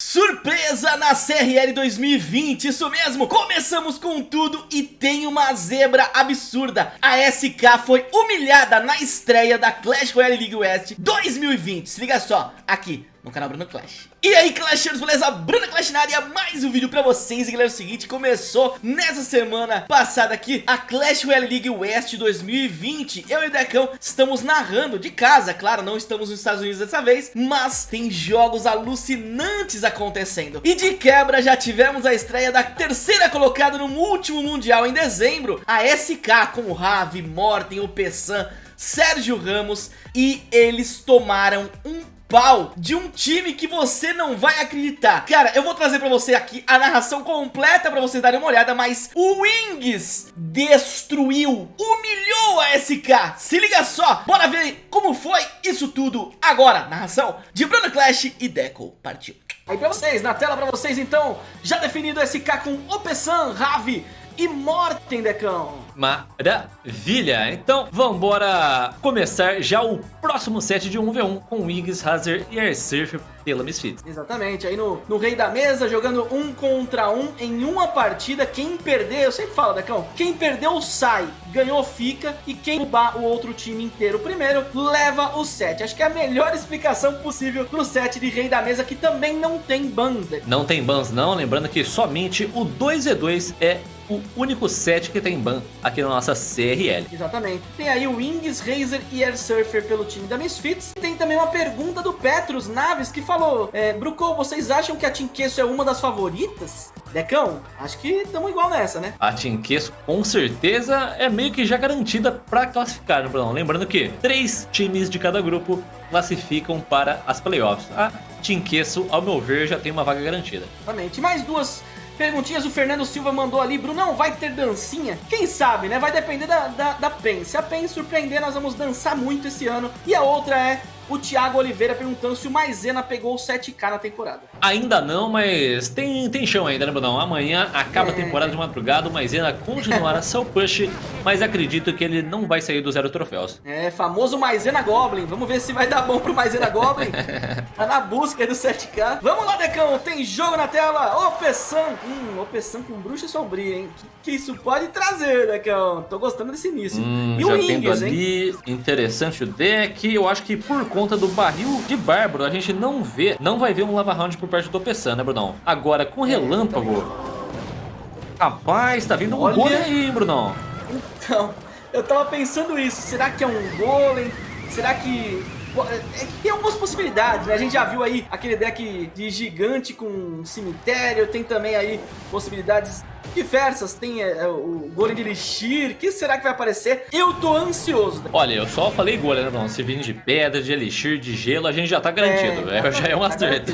Surpresa na CRL 2020, isso mesmo, começamos com tudo e tem uma zebra absurda. A SK foi humilhada na estreia da Clash Royale League West 2020 Se liga só, aqui no canal Bruno Clash. E aí Clashers, beleza? Bruno Clash na área, mais um vídeo pra vocês. E galera, é o seguinte, começou nessa semana passada aqui A Clash Royale League West 2020 Eu e o Decão estamos narrando de casa Claro, não estamos nos Estados Unidos dessa vez Mas tem jogos alucinantes acontecendo. E de quebra já tivemos a estreia da terceira colocada no último Mundial em dezembro A SK com o Ravi, Morten, o Pessan Sérgio Ramos e eles tomaram um pau de um time que você não vai acreditar. Cara, eu vou trazer pra você aqui a narração completa pra vocês darem uma olhada, mas o Wings destruiu, humilhou a SK. Se liga só, bora ver como foi isso tudo agora. Narração de Bruno Clash e Deco. Partiu. Aí pra vocês, na tela pra vocês então, já definido SK com Opesan, Ravi e Morten, Decão. Maravilha! Então, vambora começar já o próximo set de 1v1 com Wiggs, Hazard e Airsurf pela Misfits. Exatamente, aí no, no Rei da Mesa, jogando um contra um em uma partida, quem perder, eu sempre falo, Decão, quem perdeu sai, ganhou fica, e quem roubar o outro time inteiro primeiro, leva o set. Acho que é a melhor explicação possível pro set de Rei da Mesa, que também não tem bans. Não tem bans não, lembrando que somente o 2v2 é o único set que tem ban aqui na nossa CRL. Exatamente. Tem aí o Wings, Razer e Air Surfer pelo time da Misfits. Tem também uma pergunta do Petrus Naves que falou, é, Bruco, vocês acham que a Tinqueço é uma das favoritas? Decão, acho que estamos igual nessa, né? A Tinqueço com certeza é meio que já garantida para classificar, né, Bruno? Lembrando que três times de cada grupo classificam para as playoffs. A Tinqueço, ao meu ver, já tem uma vaga garantida. Exatamente. Mais duas Perguntinhas o Fernando Silva mandou ali, Brunão, vai ter dancinha? Quem sabe, né? Vai depender da, da, da PEN. Se a PEN surpreender, nós vamos dançar muito esse ano. E a outra é o Thiago Oliveira perguntando se o Maisena pegou o 7k na temporada. Ainda não, mas tem, tem chão ainda, né, Brunão? Amanhã acaba é... a temporada de madrugada, o Maisena continuará seu push, mas acredito que ele não vai sair do zero troféus. É, famoso Maisena Goblin. Vamos ver se vai dar bom pro Maisena Goblin. tá na busca do 7k. Vamos lá, Decão, tem jogo na tela. Opessan. Hum, Opessan com bruxa sombria, hein? Que, que isso pode trazer, Decão? Tô gostando desse início. Hum, e o ali, hein? interessante o deck. Eu acho que por conta do barril de Bárbaro, a gente não vê, não vai ver um Lava Round por perto do Pessan, né, Brunão? Agora, com Relâmpago... Rapaz, tá vindo um Olha... golem aí, Brunão. Então, eu tava pensando isso. Será que é um golem? Será que é, tem algumas possibilidades, né? A gente já viu aí aquele deck de gigante com cemitério, tem também aí possibilidades diversas, tem é, é o golem de elixir, que será que vai aparecer? Eu tô ansioso. Olha, eu só falei golem, né, não? Se vir de pedra, de elixir, de gelo, a gente já tá garantido, é, já é um acerto.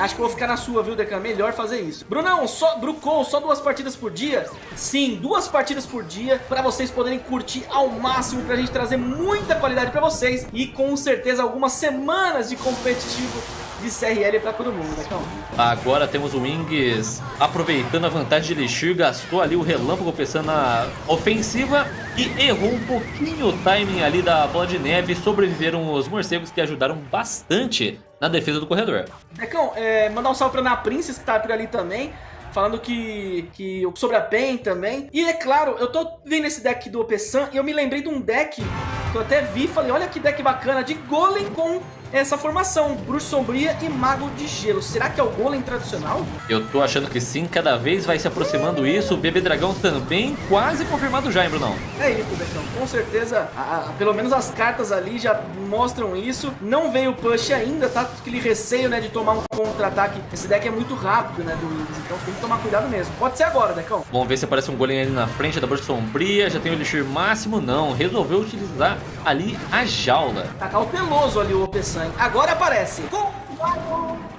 Acho que vou ficar na sua, viu, Decan? Melhor fazer isso. Brunão, só, Brucou, só duas partidas por dia? Sim, duas partidas por dia pra vocês poderem curtir ao máximo, pra gente trazer muita qualidade pra vocês e com certeza algumas semanas de competitivo de CRL pra todo mundo, Decão. Agora temos o Wings aproveitando a vantagem de Elixir, gastou ali o relâmpago pensando na ofensiva e errou um pouquinho o timing ali da bola de neve. Sobreviveram os morcegos que ajudaram bastante na defesa do corredor. Decão, é, mandar um salve pra Ana Princess que tá por ali também falando que, que sobre a PEN também. E é claro, eu tô vendo esse deck do Opesan e eu me lembrei de um deck que eu até vi e falei, olha que deck bacana, de Golem com essa formação, Bruxo Sombria e Mago de Gelo. Será que é o Golem tradicional? Eu tô achando que sim, cada vez vai se aproximando isso. O Bebê Dragão também quase confirmado já, hein, Brunão? É isso, Betão. Com certeza, a, a, pelo menos as cartas ali já mostram isso. Não veio o push ainda, tá? Aquele receio, né, de tomar um contra-ataque. Esse deck é muito rápido, né, do Wings, então tem que tomar cuidado mesmo. Pode ser agora, Decão. Vamos ver se aparece um Golem ali na frente da Bruxa Sombria. Já tem o Elixir máximo, não. Resolveu utilizar ali a jaula. Tá cauteloso ali o OP Agora aparece. Com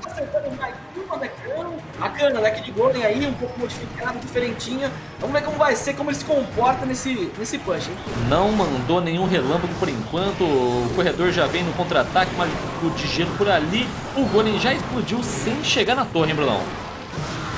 acertando mais uma decano. Bacana, deck de Golden aí, um pouco modificado, diferentinho. Vamos ver como vai ser, como ele se comporta nesse, nesse push, hein? Não mandou nenhum relâmpago por enquanto. O corredor já vem no contra-ataque, mas o de gelo por ali. O Golem já explodiu sem chegar na torre, hein, Brunão?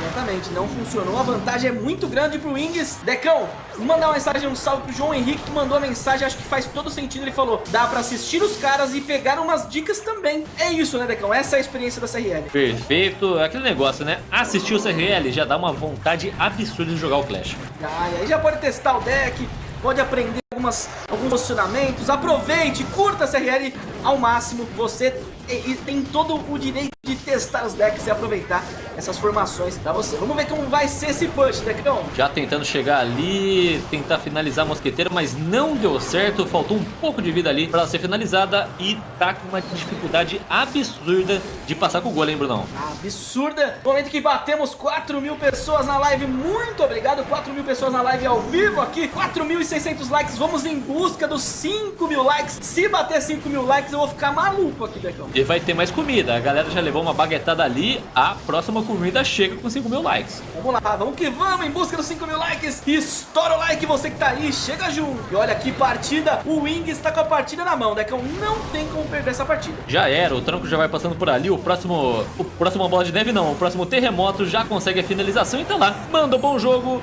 Exatamente, não funcionou. A vantagem é muito grande pro Wings. Decão, mandar uma mensagem, um salve pro João Henrique que mandou a mensagem. Acho que faz todo sentido. Ele falou: dá pra assistir os caras e pegar umas dicas também. É isso, né, Decão? Essa é a experiência da CRL. Perfeito. Aquele negócio, né? Assistir o CRL já dá uma vontade absurda de jogar o Clash. Ah, e aí já pode testar o deck, pode aprender algumas, alguns posicionamentos. Aproveite, curta a CRL ao máximo. Você e, tem todo o direito de testar os decks e aproveitar essas formações pra você. Vamos ver como vai ser esse push, Decão. Já tentando chegar ali, tentar finalizar a mosqueteira, mas não deu certo. Faltou um pouco de vida ali pra ser finalizada e tá com uma dificuldade absurda de passar com o golem, Brunão. Absurda. Momento que batemos 4 mil pessoas na live. Muito obrigado, 4 mil pessoas na live ao vivo aqui. 4.600 likes. Vamos em busca dos 5 mil likes. Se bater 5 mil likes, eu vou ficar maluco aqui, Decão. E vai ter mais comida. A galera já levou uma baguetada ali. A próxima comida chega com 5 mil likes. Vamos lá, vamos que vamos em busca dos 5 mil likes. Estoura o like você que tá aí, chega junto. E olha que partida, o Wing está com a partida na mão, Decão. Não tem como perder essa partida. Já era, o tranco já vai passando por ali. O próximo, o próximo bola de neve não, o próximo terremoto já consegue a finalização. Então lá, manda um bom jogo.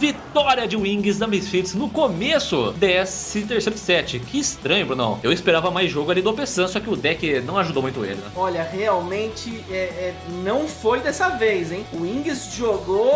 Vitória de Wings da Misfits no começo desse terceiro set. Que estranho, Brunão. Eu esperava mais jogo ali do Pessan, só que o deck não ajudou muito ele, né? Olha, realmente é, é, não foi dessa vez, hein? O Wings jogou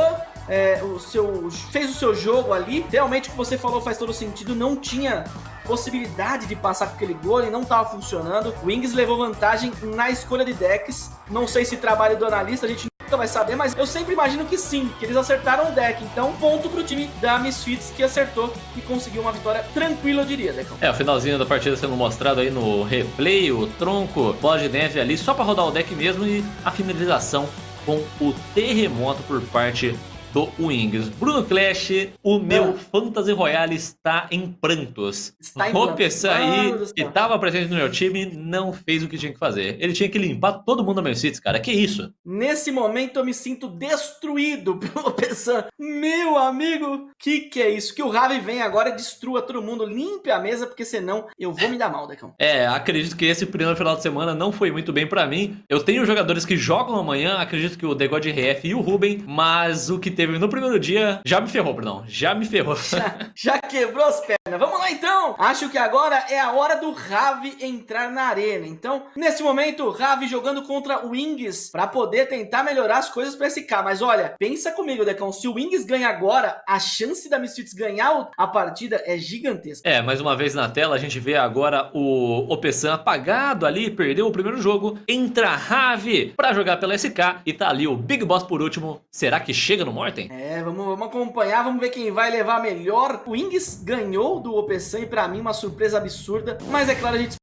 é, o seu, fez o seu jogo ali. Realmente o que você falou faz todo sentido. Não tinha possibilidade de passar com aquele gol e não estava funcionando. O Wings levou vantagem na escolha de decks. Não sei se trabalho do analista, a gente nunca vai saber, mas eu sempre imagino que sim, que eles acertaram o deck. Então, ponto pro time da Misfits que acertou e conseguiu uma vitória tranquila, eu diria, Decão. É, o finalzinho da partida sendo mostrado aí no replay, o tronco, bola de neve ali, só para rodar o deck mesmo e a finalização com o terremoto por parte do Wings. Bruno Clash, o meu Fantasy Royale está em prantos. Está em prantos. aí, céu. que estava presente no meu time, não fez o que tinha que fazer. Ele tinha que limpar todo mundo da meu City, cara. Que isso? Nesse momento eu me sinto destruído pelo Pessan. Meu amigo, que que é isso? Que o Ravi vem agora e destrua todo mundo, limpe a mesa, porque senão eu vou me dar mal, Decão. É, acredito que esse primeiro final de semana não foi muito bem pra mim. Eu tenho jogadores que jogam amanhã, acredito que o The God RF e o Ruben, mas o que teve no primeiro dia já me ferrou, Brunão. Já me ferrou. Já, já quebrou as pernas. Vamos lá então. Acho que agora é a hora do Ravi entrar na arena. Então, nesse momento, Ravi jogando contra o Wings para poder tentar melhorar as coisas para SK. Mas olha, pensa comigo, Decão. Se o Wings ganha agora, a chance da Misfits ganhar a partida é gigantesca. É, mais uma vez na tela a gente vê agora o Opessan apagado ali, perdeu o primeiro jogo. Entra Ravi pra jogar pela SK e tá ali o Big Boss por último. Será que chega no É, vamos, vamos acompanhar, vamos ver quem vai levar melhor. O Wings ganhou do Opesan e pra mim uma surpresa absurda. Mas é claro, a gente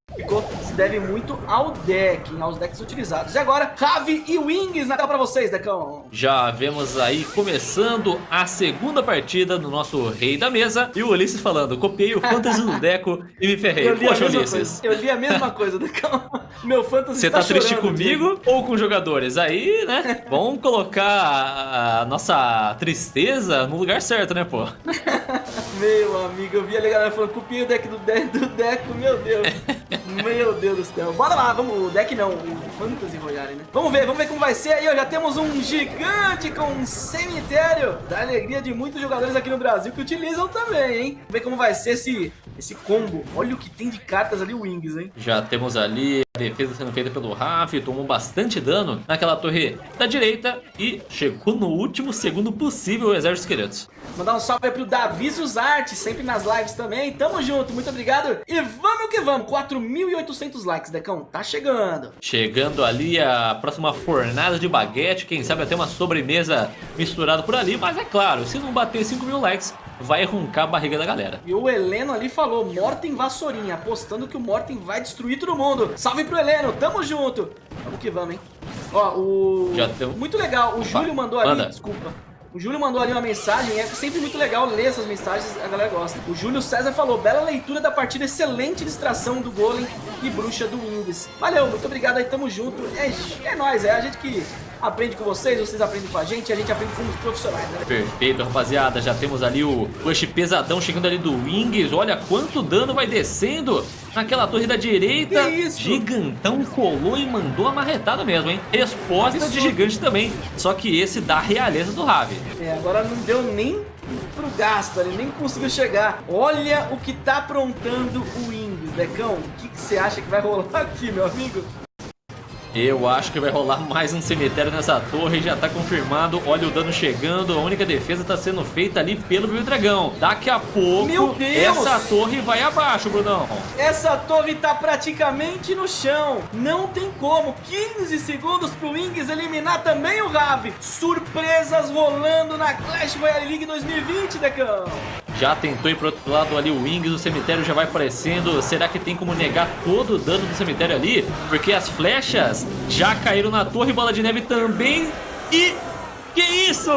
se deve muito ao deck, aos decks utilizados. E agora, Ravi e Wings na tela pra vocês, Decão. Já vemos aí começando a segunda partida no nosso Rei da Mesa. E o Ulisses falando, copiei o Fantasy do Deco e me ferrei. Eu li, a Poxa, mesma Ulisses. coisa. eu li a mesma coisa, Decão. Meu fantasy Você está tá triste chorando, comigo ou com os jogadores? Aí, né? Vamos colocar a a nossa tristeza no lugar certo, né, pô? Meu amigo, eu vi a galera falando, copiei o deck do, de do Deco, meu Deus. Meu Deus do céu. Bora lá, vamos, o deck não, o Fantasy Royale, né? Vamos ver, vamos ver como vai ser aí, ó. Já temos um gigante com um cemitério da alegria de muitos jogadores aqui no Brasil que utilizam também, hein? Vamos ver como vai ser esse, esse combo. Olha o que tem de cartas ali, Wings, hein? Já temos ali defesa sendo feita pelo Raf, tomou bastante dano naquela torre da direita e chegou no último segundo possível o exército de esqueletos. Mandar um salve aí pro Davi Zuzarte, sempre nas lives também. Tamo junto, muito obrigado. E vamos que vamos, 4.800 likes, Decão, tá chegando. Chegando ali a próxima fornada de baguete, quem sabe até uma sobremesa misturada por ali, mas é claro, se não bater 5 mil likes, vai roncar a barriga da galera. E o Heleno ali falou, Morten Vassourinha, apostando que o Morten vai destruir todo mundo. Salve pro Heleno, tamo junto. Vamos que vamos, hein. Ó, o... Já tem- Muito legal, o Júlio mandou ali, manda. desculpa. O Júlio mandou ali uma mensagem, é sempre muito legal ler essas mensagens, a galera gosta. O Júlio César falou, bela leitura da partida, excelente distração do Golem e Bruxa do Wings. Valeu, muito obrigado aí, tamo junto. É, é nóis, é a gente que aprende com vocês, vocês aprendem com a gente, a gente aprende com os profissionais, né? Perfeito, rapaziada. Já temos ali o push pesadão chegando ali do Wings. Olha quanto dano vai descendo. Naquela torre da direita. Gigantão colou e mandou a marretada mesmo, hein? Resposta de gigante também. Só que esse dá realeza do Ravi. É, agora não deu nem pro gasto, ele nem conseguiu chegar. Olha o que tá aprontando o Wings, Decão. O que você acha que vai rolar aqui, meu amigo? Eu acho que vai rolar mais um cemitério nessa torre, já tá confirmado. Olha o dano chegando, a única defesa tá sendo feita ali pelo Meu Dragão. Daqui a pouco, essa torre vai abaixo, Brunão. Essa torre tá praticamente no chão. Não tem como. 15 segundos pro Wings eliminar também o Ravi. Surpresas rolando na Clash Royale League 2020, Decão. Já tentou ir pro outro lado ali o Wings, o cemitério já vai aparecendo. Será que tem como negar todo o dano do cemitério ali? Porque as flechas já caíram na torre, bola de neve também. E que isso?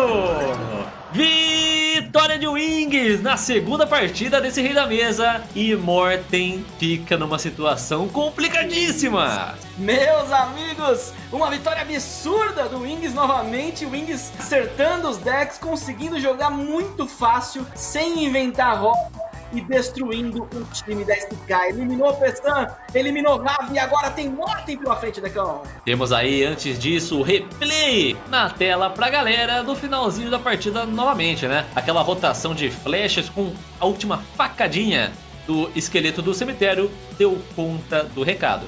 Vitória de Wings na segunda partida desse Rei da Mesa. E Morten fica numa situação complicadíssima. Meus amigos, uma vitória absurda do Wings novamente. Wings acertando os decks, conseguindo jogar muito fácil, sem inventar roda e destruindo o time da SK. Eliminou o Pessan, eliminou o Ravi e agora tem Morten pela frente, Decão. Temos aí, antes disso, o replay na tela pra galera do finalzinho da partida novamente, né? Aquela rotação de flechas com a última facadinha do esqueleto do cemitério deu conta do recado.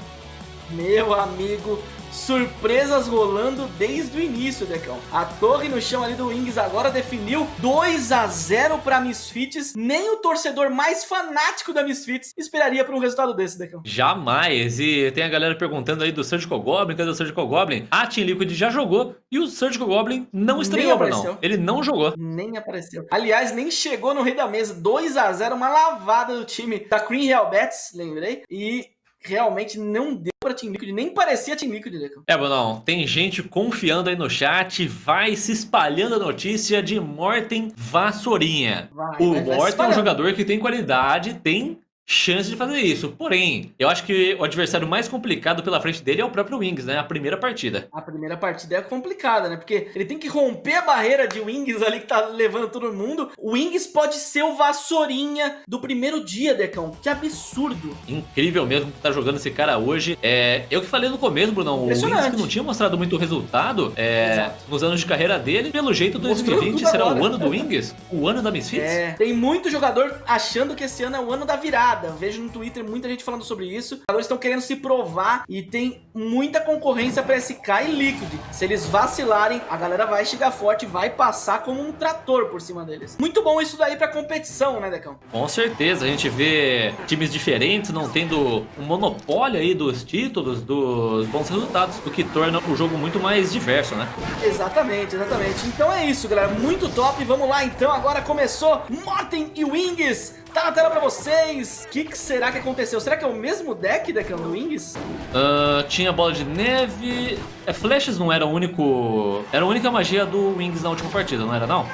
Meu amigo, surpresas rolando desde o início, Decão. A torre no chão ali do Wings agora definiu 2 a 0 para Misfits. Nem o torcedor mais fanático da Misfits esperaria por um resultado desse, Decão. Jamais. E tem a galera perguntando aí do Surgical Goblin, cadê o Surgical Goblin? A Team Liquid já jogou e o Surgical Goblin não estreou, não. Ele não jogou. Nem apareceu. Aliás, nem chegou no Rei da Mesa. 2 a 0 uma lavada do time da Green Real Bets, lembrei. E realmente não deu pra Team Liquid, nem parecia Team Liquid, Decão. É, Brunão, tem gente confiando aí no chat, vai se espalhando a notícia de Morten Vassourinha. Vai, o Morten é um jogador que tem qualidade, tem chance de fazer isso. Porém, eu acho que o adversário mais complicado pela frente dele é o próprio Wings, né? A primeira partida. A primeira partida é complicada, né? Porque ele tem que romper a barreira de Wings ali que tá levando todo mundo. O Wings pode ser o vassourinha do primeiro dia, Decão. Que absurdo. Incrível mesmo que tá jogando esse cara hoje. É, eu que falei no começo, Brunão, o Wings que não tinha mostrado muito resultado é, nos anos de carreira dele. Pelo jeito, 2020 será agora. o ano do Wings? O ano da Misfits? É, tem muito jogador achando que esse ano é o ano da virada eu vejo no Twitter muita gente falando sobre isso. Os jogadores estão querendo se provar e tem muita concorrência para SK e Liquid. Se eles vacilarem, a galera vai chegar forte, vai passar como um trator por cima deles. Muito bom isso daí pra competição, né, Decão? Com certeza, a gente vê times diferentes não tendo um monopólio aí dos títulos, dos bons resultados, o que torna o jogo muito mais diverso, né? Exatamente, exatamente. Então é isso, galera. Muito top. Vamos lá, então. Agora começou Morten e Wings Tá na tela pra vocês. O que, que, será que aconteceu? Será que é o mesmo deck da Wings? Uh, tinha bola de neve. É, flashes não era o único. Era a única magia do Wings na última partida, não era não?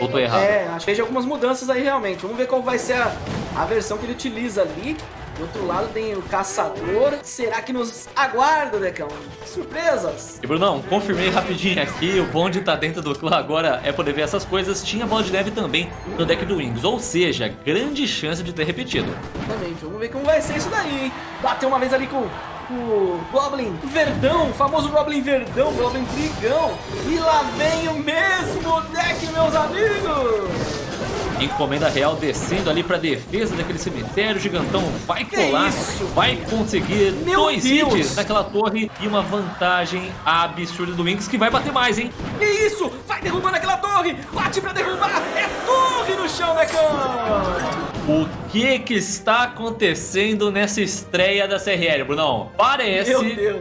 Ou tô errado? É, acho que vejo algumas mudanças aí realmente. Vamos ver qual vai ser a, a versão que ele utiliza ali. Do outro lado tem o caçador. Será que nos aguarda, Decão? Surpresas! E Brunão, confirmei rapidinho aqui. O bonde tá dentro do clã agora é poder ver essas coisas. Tinha bola de neve também no deck do Wings. Ou seja, grande chance de ter repetido. Exatamente. Vamos ver como vai ser isso daí, hein? Bateu uma vez ali com o Goblin Verdão, o famoso Goblin Verdão, Goblin Brigão. E lá vem o mesmo deck, meus amigos! Encomenda real descendo ali pra defesa daquele cemitério. O gigantão vai colar, vai conseguir Meu dois Deus. hits naquela torre e uma vantagem absurda do Wings que vai bater mais, hein? Que isso? Vai derrubando aquela torre! Bate pra derrubar! É torre no chão, Necão! O que que está acontecendo nessa estreia da CRL, Brunão? Parece,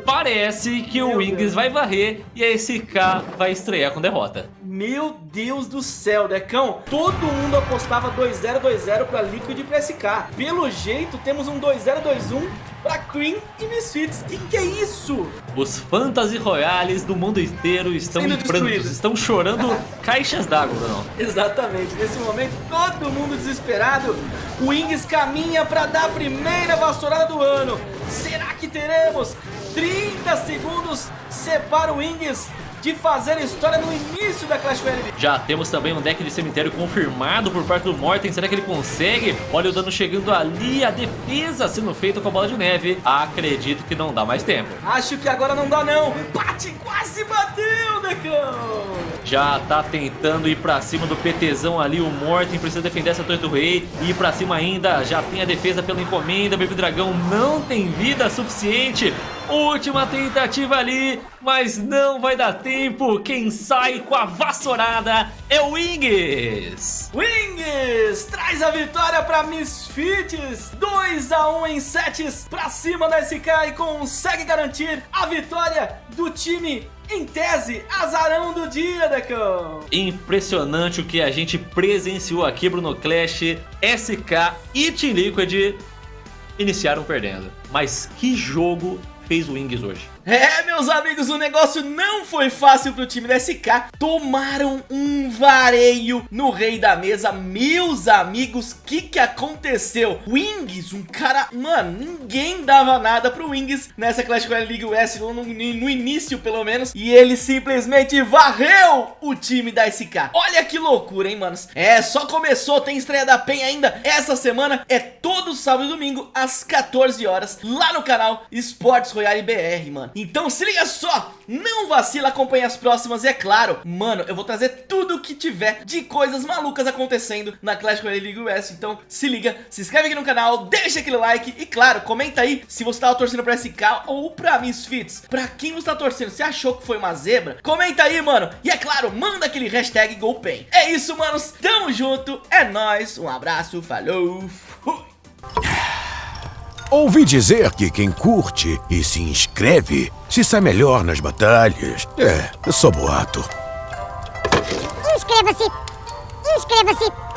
parece que Meu o Wings vai varrer e a SK vai estrear com derrota. Meu Deus do céu, Decão. Todo mundo apostava 2-0-2-0 para Liquid e pra SK. Pelo jeito, temos um 2-0-2-1 pra Cream e Misfits. Que que é isso? Os Fantasy Royales do mundo inteiro estão Sendo em prantos, estão chorando caixas d'água, não? Exatamente. Nesse momento, todo mundo desesperado. O Wings caminha para dar a primeira vassourada do ano. Será que teremos 30 segundos separa o Wings de fazer história no início da Clash Royale. Já temos também um deck de cemitério confirmado por parte do Morten. Será que ele consegue? Olha o dano chegando ali, a defesa sendo feita com a bola de neve. Acredito que não dá mais tempo. Acho que agora não dá não. Bate, quase bateu, Decão. Já tá tentando ir pra cima do PTzão ali, o Morten precisa defender essa torre do rei. E ir pra cima ainda, já tem a defesa pela encomenda, Baby Dragão não tem vida suficiente. Última tentativa ali, mas não vai dar tempo. Quem sai com a vassourada é o Wings. Wings traz a vitória para Misfits. 2 a 1 em sets para cima da SK e consegue garantir a vitória do time em tese, azarão do dia, Decão! Impressionante o que a gente presenciou aqui, Bruno Clash, SK e Team Liquid iniciaram perdendo. Mas que jogo fez o Wings hoje? É, meus amigos, o negócio não foi fácil pro time da SK. Tomaram um vareio no rei da mesa. Meus amigos, o que que aconteceu? Wings, um cara... Mano, ninguém dava nada pro Wings nessa Clash Royale League West, no, no, no início pelo menos. E ele simplesmente varreu o time da SK. Olha que loucura, hein, manos? É, só começou, tem estreia da PEN ainda. Essa semana é todo sábado e domingo, às 14 horas, lá no canal Esportes Royale BR, mano. Então se liga só, não vacila, acompanha as próximas e é claro, mano, eu vou trazer tudo que tiver de coisas malucas acontecendo na Clash Royale League West, então se liga, se inscreve aqui no canal, deixa aquele like e claro, comenta aí se você tava torcendo pra SK ou pra Misfits, pra quem você tá torcendo, você achou que foi uma zebra? Comenta aí, mano, e é claro, manda aquele hashtag GoPen. É isso, manos, tamo junto, é nóis, um abraço, falou! Ouvi dizer que quem curte e se inscreve se sai melhor nas batalhas. É, só boato. Inscreva-se! Inscreva-se!